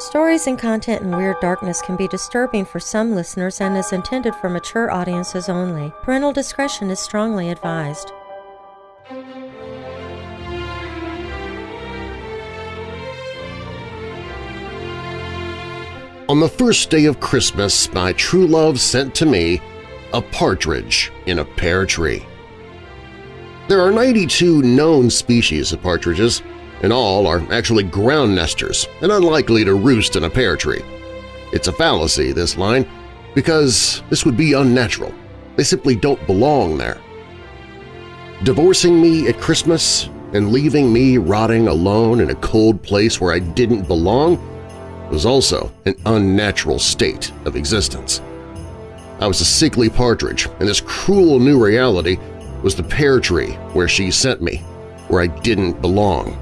Stories and content in Weird Darkness can be disturbing for some listeners and is intended for mature audiences only. Parental discretion is strongly advised. On the first day of Christmas, my true love sent to me a partridge in a pear tree. There are 92 known species of partridges, and all are actually ground nesters and unlikely to roost in a pear tree. It's a fallacy, this line, because this would be unnatural. They simply don't belong there. Divorcing me at Christmas and leaving me rotting alone in a cold place where I didn't belong was also an unnatural state of existence. I was a sickly partridge, and this cruel new reality was the pear tree where she sent me, where I didn't belong.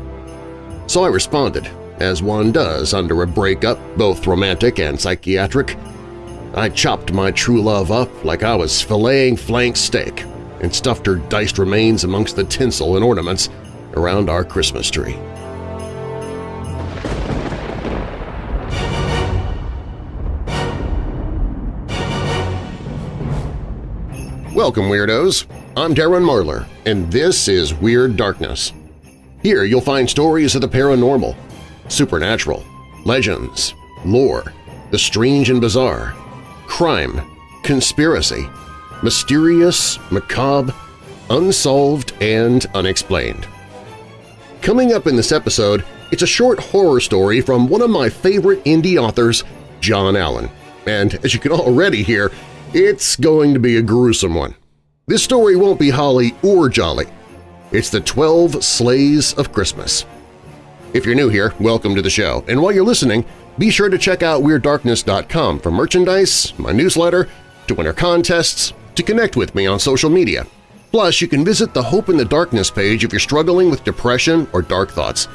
So I responded, as one does under a breakup, both romantic and psychiatric. I chopped my true love up like I was filleting flank steak and stuffed her diced remains amongst the tinsel and ornaments around our Christmas tree. Welcome, Weirdos! I'm Darren Marlar, and this is Weird Darkness. Here you'll find stories of the paranormal, supernatural, legends, lore, the strange and bizarre, crime, conspiracy, mysterious, macabre, unsolved, and unexplained. Coming up in this episode, it's a short horror story from one of my favorite indie authors, John Allen. And as you can already hear, it's going to be a gruesome one. This story won't be holly or jolly. It's the 12 Sleighs of Christmas. If you're new here, welcome to the show, and while you're listening, be sure to check out WeirdDarkness.com for merchandise, my newsletter, to enter contests, to connect with me on social media. Plus, you can visit the Hope in the Darkness page if you're struggling with depression or dark thoughts.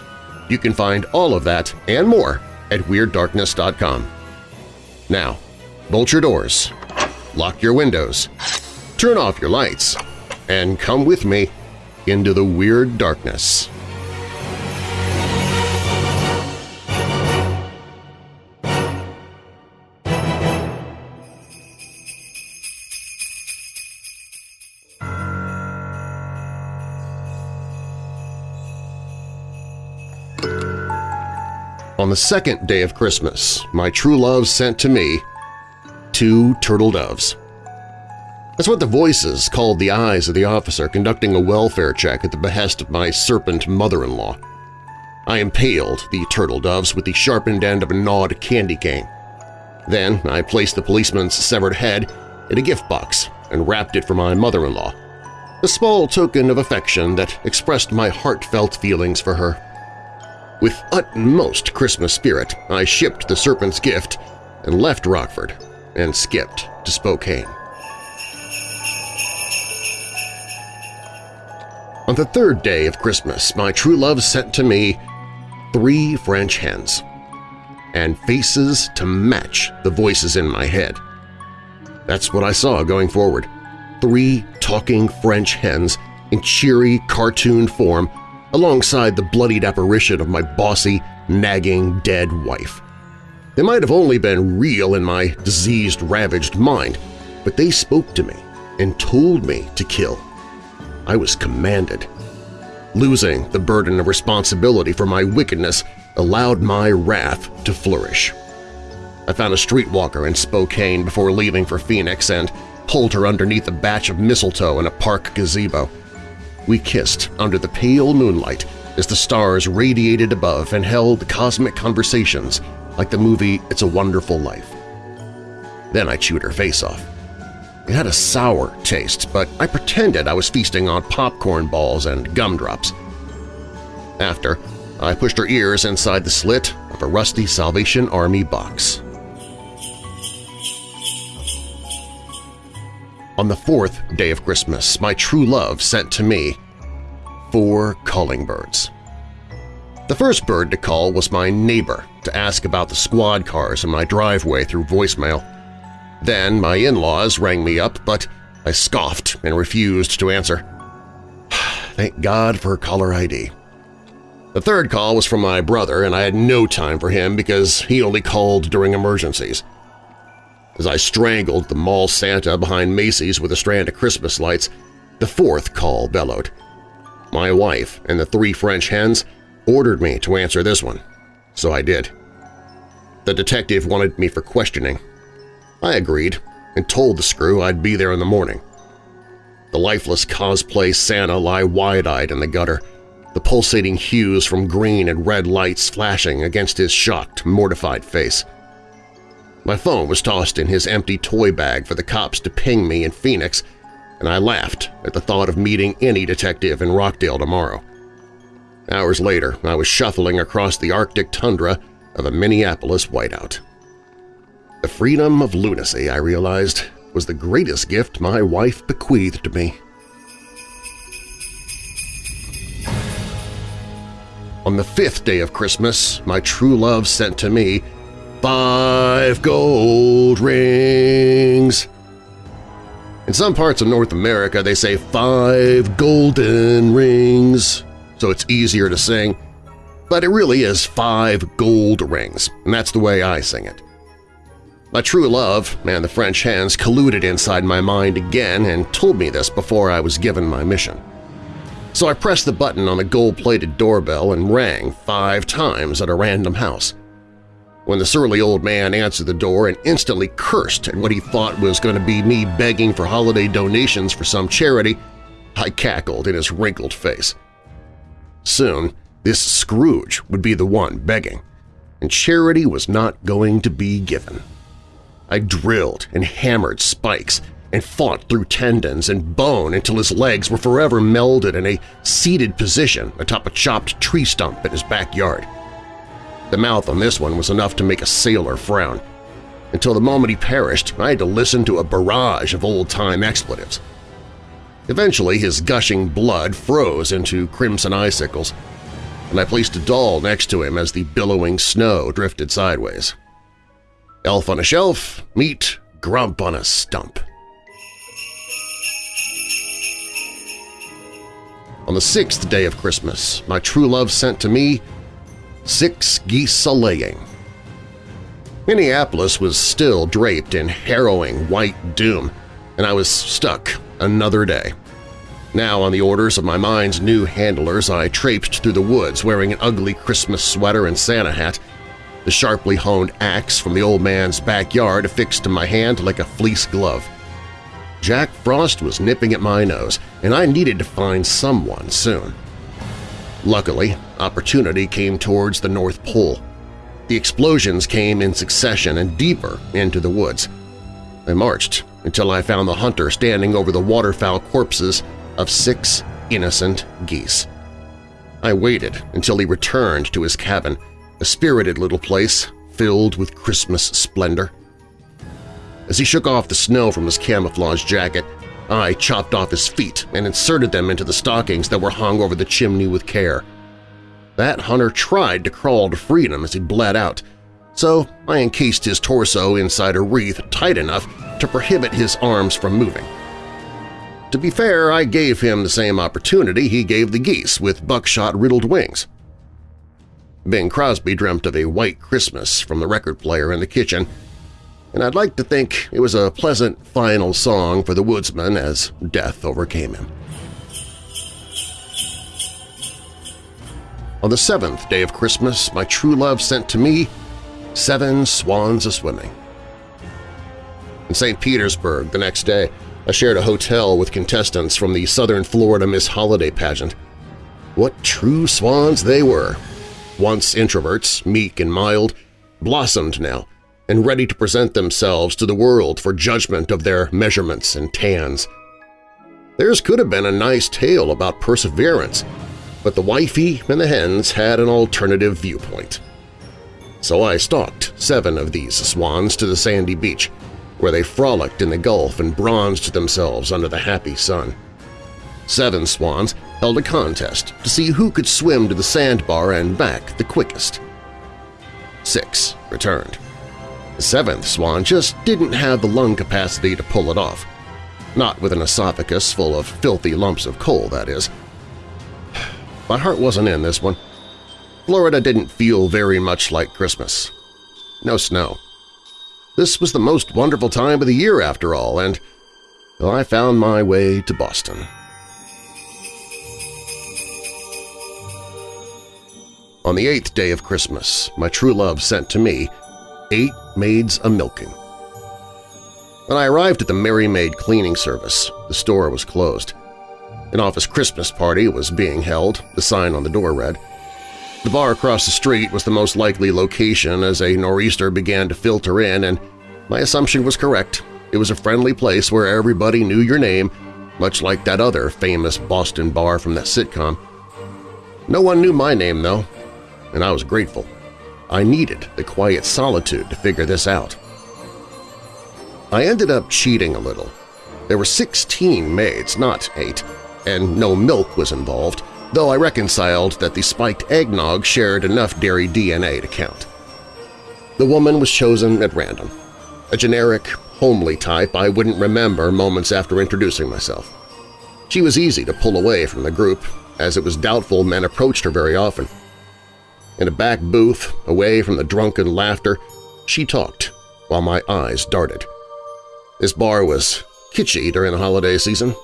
You can find all of that and more at WeirdDarkness.com. Now, bolt your doors, lock your windows, turn off your lights, and come with me into the weird darkness. On the second day of Christmas, my true love sent to me two turtle doves. That's what the voices called the eyes of the officer conducting a welfare check at the behest of my serpent mother-in-law. I impaled the turtle doves with the sharpened end of a gnawed candy cane. Then I placed the policeman's severed head in a gift box and wrapped it for my mother-in-law, a small token of affection that expressed my heartfelt feelings for her. With utmost Christmas spirit, I shipped the serpent's gift and left Rockford and skipped to Spokane. On the third day of Christmas, my true love sent to me three French hens and faces to match the voices in my head. That's what I saw going forward. Three talking French hens in cheery cartoon form alongside the bloodied apparition of my bossy, nagging, dead wife. They might have only been real in my diseased, ravaged mind, but they spoke to me and told me to kill. I was commanded. Losing the burden of responsibility for my wickedness allowed my wrath to flourish. I found a streetwalker in Spokane before leaving for Phoenix and pulled her underneath a batch of mistletoe in a park gazebo. We kissed under the pale moonlight as the stars radiated above and held cosmic conversations like the movie It's a Wonderful Life. Then I chewed her face off. It had a sour taste, but I pretended I was feasting on popcorn balls and gumdrops. After, I pushed her ears inside the slit of a rusty Salvation Army box. On the fourth day of Christmas, my true love sent to me four calling birds. The first bird to call was my neighbor to ask about the squad cars in my driveway through voicemail. Then my in-laws rang me up, but I scoffed and refused to answer. Thank God for caller ID. The third call was from my brother, and I had no time for him because he only called during emergencies. As I strangled the mall Santa behind Macy's with a strand of Christmas lights, the fourth call bellowed. My wife and the three French hens ordered me to answer this one, so I did. The detective wanted me for questioning. I agreed and told the screw I'd be there in the morning. The lifeless cosplay Santa lie wide-eyed in the gutter, the pulsating hues from green and red lights flashing against his shocked, mortified face. My phone was tossed in his empty toy bag for the cops to ping me in Phoenix, and I laughed at the thought of meeting any detective in Rockdale tomorrow. Hours later, I was shuffling across the Arctic tundra of a Minneapolis whiteout. The freedom of lunacy, I realized, was the greatest gift my wife bequeathed to me. On the fifth day of Christmas, my true love sent to me five gold rings. In some parts of North America, they say five golden rings, so it's easier to sing, but it really is five gold rings, and that's the way I sing it. My true love and the French hens colluded inside my mind again and told me this before I was given my mission. So I pressed the button on the gold-plated doorbell and rang five times at a random house. When the surly old man answered the door and instantly cursed at what he thought was going to be me begging for holiday donations for some charity, I cackled in his wrinkled face. Soon, this Scrooge would be the one begging, and charity was not going to be given. I drilled and hammered spikes and fought through tendons and bone until his legs were forever melded in a seated position atop a chopped tree stump in his backyard. The mouth on this one was enough to make a sailor frown. Until the moment he perished, I had to listen to a barrage of old-time expletives. Eventually, his gushing blood froze into crimson icicles, and I placed a doll next to him as the billowing snow drifted sideways. Elf on a shelf, meet Grump on a stump. On the sixth day of Christmas, my true love sent to me six geese a-laying. Minneapolis was still draped in harrowing white doom, and I was stuck another day. Now, on the orders of my mind's new handlers, I traipsed through the woods wearing an ugly Christmas sweater and Santa hat, the sharply honed axe from the old man's backyard affixed to my hand like a fleece glove. Jack Frost was nipping at my nose, and I needed to find someone soon. Luckily, opportunity came towards the North Pole. The explosions came in succession and deeper into the woods. I marched until I found the hunter standing over the waterfowl corpses of six innocent geese. I waited until he returned to his cabin, a spirited little place filled with Christmas splendor. As he shook off the snow from his camouflage jacket, I chopped off his feet and inserted them into the stockings that were hung over the chimney with care. That hunter tried to crawl to freedom as he bled out, so I encased his torso inside a wreath tight enough to prohibit his arms from moving. To be fair, I gave him the same opportunity he gave the geese with buckshot-riddled wings. Bing Crosby dreamt of a white Christmas from the record player in the kitchen and I'd like to think it was a pleasant final song for the woodsman as death overcame him. On the seventh day of Christmas, my true love sent to me seven swans a-swimming. In St. Petersburg the next day, I shared a hotel with contestants from the Southern Florida Miss Holiday pageant. What true swans they were! Once introverts, meek and mild, blossomed now, and ready to present themselves to the world for judgment of their measurements and tans. Theirs could have been a nice tale about perseverance, but the wifey and the hens had an alternative viewpoint. So I stalked seven of these swans to the sandy beach, where they frolicked in the Gulf and bronzed themselves under the happy sun. Seven swans held a contest to see who could swim to the sandbar and back the quickest. Six returned. The seventh swan just didn't have the lung capacity to pull it off. Not with an esophagus full of filthy lumps of coal, that is. My heart wasn't in this one. Florida didn't feel very much like Christmas. No snow. This was the most wonderful time of the year after all, and well, I found my way to Boston. On the eighth day of Christmas, my true love sent to me eight maids a-milking. When I arrived at the Merry Maid cleaning service, the store was closed. An office Christmas party was being held, the sign on the door read. The bar across the street was the most likely location as a nor'easter began to filter in, and my assumption was correct. It was a friendly place where everybody knew your name, much like that other famous Boston bar from that sitcom. No one knew my name, though, and I was grateful. I needed the quiet solitude to figure this out. I ended up cheating a little. There were 16 maids, not 8, and no milk was involved, though I reconciled that the spiked eggnog shared enough dairy DNA to count. The woman was chosen at random, a generic, homely type I wouldn't remember moments after introducing myself. She was easy to pull away from the group, as it was doubtful men approached her very often. In a back booth, away from the drunken laughter, she talked while my eyes darted. This bar was kitschy during the holiday season.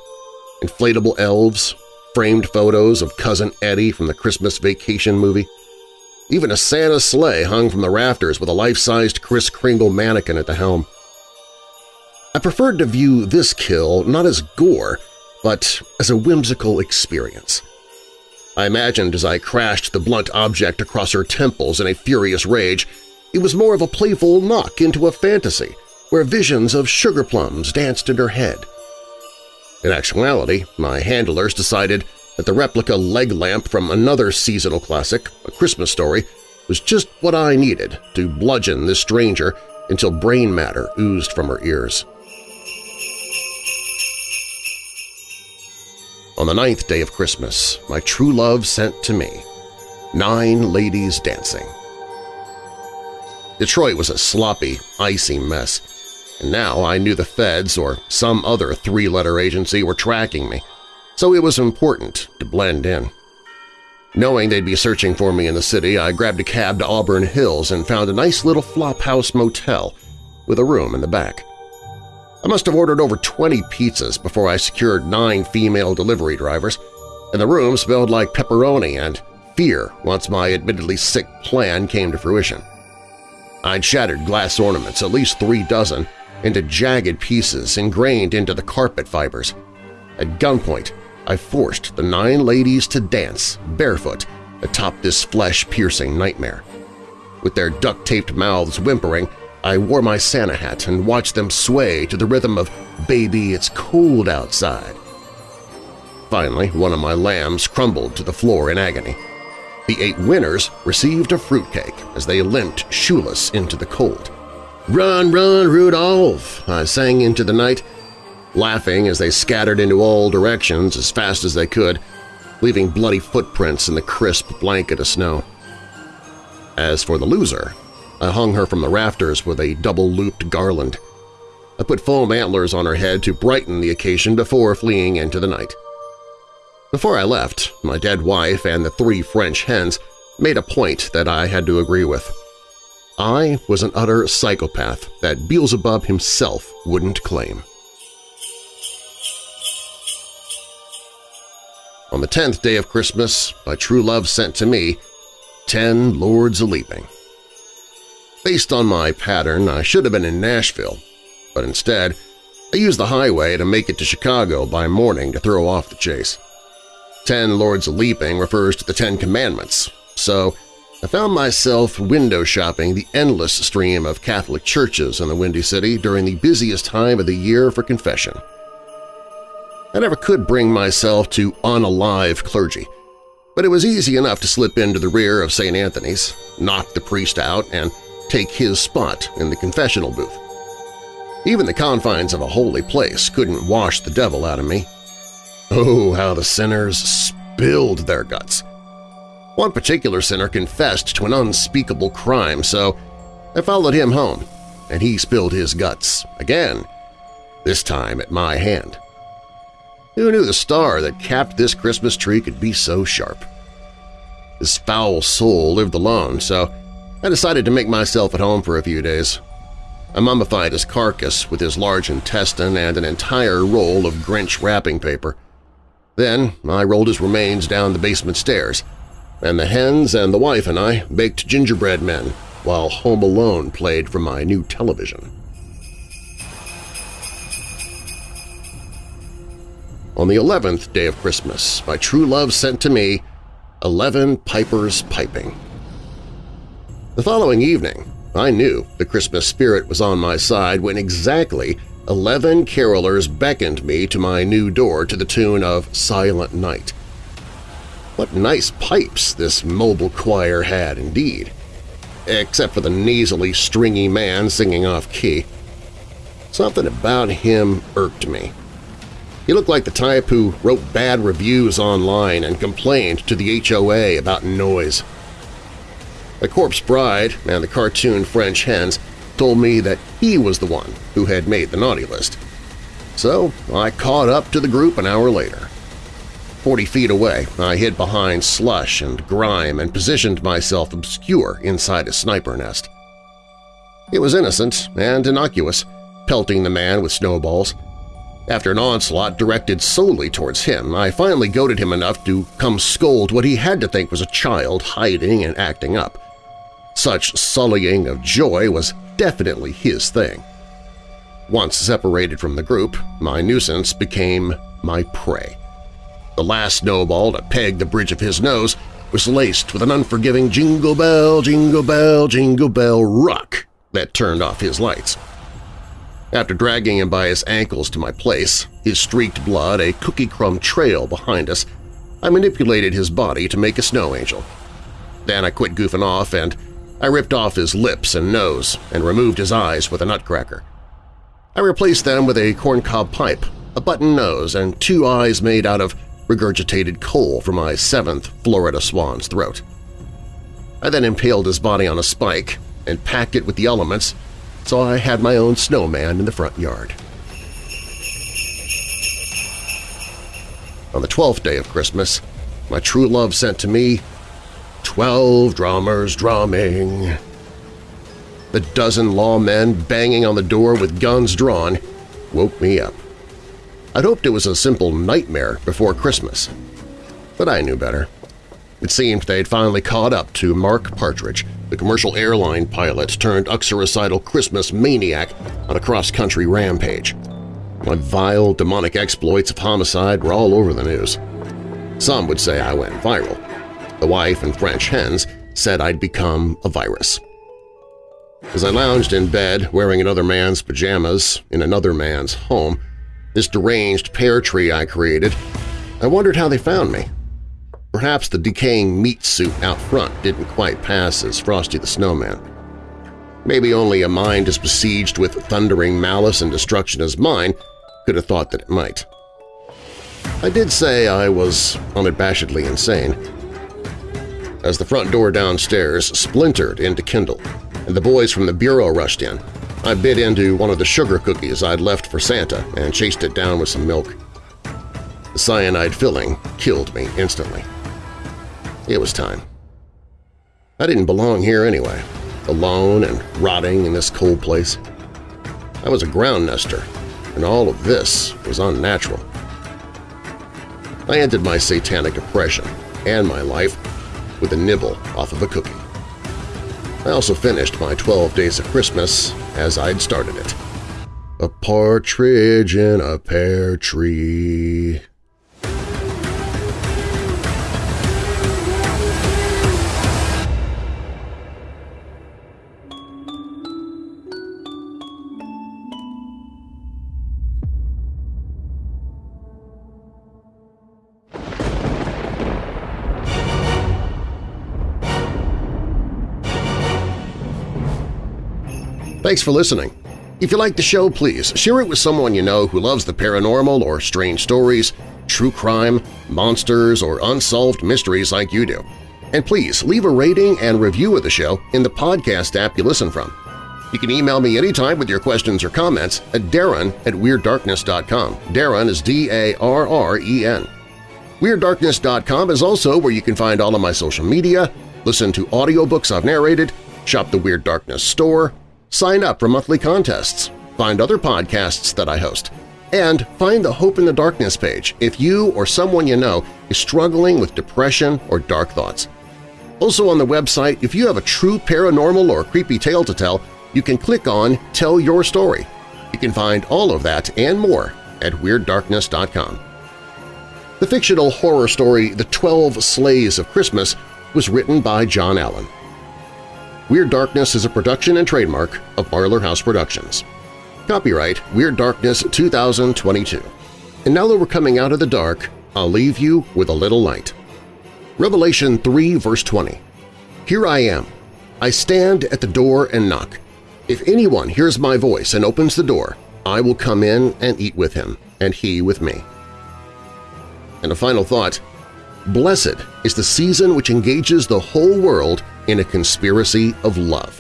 Inflatable elves, framed photos of Cousin Eddie from the Christmas Vacation movie. Even a Santa sleigh hung from the rafters with a life-sized Kris Kringle mannequin at the helm. I preferred to view this kill not as gore, but as a whimsical experience. I imagined as I crashed the blunt object across her temples in a furious rage, it was more of a playful knock into a fantasy where visions of sugar plums danced in her head. In actuality, my handlers decided that the replica leg lamp from another seasonal classic, A Christmas Story, was just what I needed to bludgeon this stranger until brain matter oozed from her ears. On the ninth day of Christmas, my true love sent to me nine ladies dancing. Detroit was a sloppy, icy mess, and now I knew the feds or some other three-letter agency were tracking me, so it was important to blend in. Knowing they'd be searching for me in the city, I grabbed a cab to Auburn Hills and found a nice little flophouse motel with a room in the back. I must have ordered over 20 pizzas before I secured nine female delivery drivers, and the room smelled like pepperoni and fear once my admittedly sick plan came to fruition. I'd shattered glass ornaments, at least three dozen, into jagged pieces ingrained into the carpet fibers. At gunpoint, I forced the nine ladies to dance, barefoot, atop this flesh-piercing nightmare. With their duct-taped mouths whimpering, I wore my Santa hat and watched them sway to the rhythm of Baby, It's Cold Outside. Finally, one of my lambs crumbled to the floor in agony. The eight winners received a fruitcake as they limped shoeless into the cold. "'Run, run, Rudolph!' I sang into the night, laughing as they scattered into all directions as fast as they could, leaving bloody footprints in the crisp blanket of snow. As for the loser, I hung her from the rafters with a double-looped garland. I put foam antlers on her head to brighten the occasion before fleeing into the night. Before I left, my dead wife and the three French hens made a point that I had to agree with. I was an utter psychopath that Beelzebub himself wouldn't claim. On the tenth day of Christmas, my true love sent to me ten lords a-leaping. Based on my pattern, I should have been in Nashville, but instead I used the highway to make it to Chicago by morning to throw off the chase. Ten Lords Leaping refers to the Ten Commandments, so I found myself window shopping the endless stream of Catholic churches in the Windy City during the busiest time of the year for confession. I never could bring myself to unalive clergy, but it was easy enough to slip into the rear of St. Anthony's, knock the priest out, and take his spot in the confessional booth. Even the confines of a holy place couldn't wash the devil out of me. Oh, how the sinners spilled their guts! One particular sinner confessed to an unspeakable crime, so I followed him home, and he spilled his guts again, this time at my hand. Who knew the star that capped this Christmas tree could be so sharp? This foul soul lived alone, so I decided to make myself at home for a few days. I mummified his carcass with his large intestine and an entire roll of Grinch wrapping paper. Then I rolled his remains down the basement stairs, and the hens and the wife and I baked gingerbread men while Home Alone played from my new television. On the eleventh day of Christmas, my true love sent to me eleven pipers piping. The following evening, I knew the Christmas spirit was on my side when exactly eleven carolers beckoned me to my new door to the tune of Silent Night. What nice pipes this mobile choir had indeed, except for the nasally stringy man singing off-key. Something about him irked me. He looked like the type who wrote bad reviews online and complained to the HOA about noise. The corpse bride and the cartoon French hens told me that he was the one who had made the naughty list. So I caught up to the group an hour later. Forty feet away, I hid behind slush and grime and positioned myself obscure inside a sniper nest. It was innocent and innocuous, pelting the man with snowballs, after an onslaught directed solely towards him, I finally goaded him enough to come scold what he had to think was a child hiding and acting up. Such sullying of joy was definitely his thing. Once separated from the group, my nuisance became my prey. The last snowball to peg the bridge of his nose was laced with an unforgiving Jingle Bell, Jingle Bell, Jingle Bell rock that turned off his lights. After dragging him by his ankles to my place, his streaked blood a cookie crumb trail behind us, I manipulated his body to make a snow angel. Then I quit goofing off and I ripped off his lips and nose and removed his eyes with a nutcracker. I replaced them with a corncob pipe, a button nose, and two eyes made out of regurgitated coal from my seventh Florida swan's throat. I then impaled his body on a spike and packed it with the elements so I had my own snowman in the front yard. On the twelfth day of Christmas, my true love sent to me twelve drummers drumming. The dozen lawmen banging on the door with guns drawn woke me up. I'd hoped it was a simple nightmare before Christmas, but I knew better. It seemed they'd finally caught up to Mark Partridge, the commercial airline pilot turned uxoricidal Christmas maniac on a cross-country rampage. My vile, demonic exploits of homicide were all over the news. Some would say I went viral. The wife and French hens said I'd become a virus. As I lounged in bed wearing another man's pajamas in another man's home, this deranged pear tree I created, I wondered how they found me. Perhaps the decaying meat suit out front didn't quite pass as Frosty the Snowman. Maybe only a mind as besieged with thundering malice and destruction as mine could have thought that it might. I did say I was unabashedly insane. As the front door downstairs splintered into Kindle and the boys from the bureau rushed in, I bit into one of the sugar cookies I'd left for Santa and chased it down with some milk. The cyanide filling killed me instantly. It was time. I didn't belong here anyway, alone and rotting in this cold place. I was a ground nester, and all of this was unnatural. I ended my satanic oppression and my life with a nibble off of a cookie. I also finished my 12 days of Christmas as I'd started it. A partridge in a pear tree. Thanks for listening. If you like the show, please share it with someone you know who loves the paranormal or strange stories, true crime, monsters, or unsolved mysteries like you do. And please leave a rating and review of the show in the podcast app you listen from. You can email me anytime with your questions or comments at darren at WeirdDarkness.com. Darren is D-A-R-R-E-N. WeirdDarkness.com is also where you can find all of my social media, listen to audiobooks I've narrated, shop the Weird Darkness store, sign up for monthly contests, find other podcasts that I host, and find the Hope in the Darkness page if you or someone you know is struggling with depression or dark thoughts. Also on the website, if you have a true paranormal or creepy tale to tell, you can click on Tell Your Story. You can find all of that and more at WeirdDarkness.com. The fictional horror story The Twelve Sleighs of Christmas was written by John Allen. Weird Darkness is a production and trademark of Marlar House Productions. Copyright Weird Darkness 2022. And now that we're coming out of the dark, I'll leave you with a little light. Revelation 3 verse 20 Here I am. I stand at the door and knock. If anyone hears my voice and opens the door, I will come in and eat with him, and he with me. And a final thought, blessed is the season which engages the whole world in a conspiracy of love.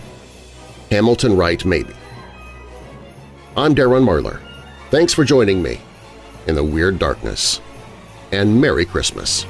Hamilton Wright Mabie. I'm Darren Marlar. Thanks for joining me in the Weird Darkness, and Merry Christmas.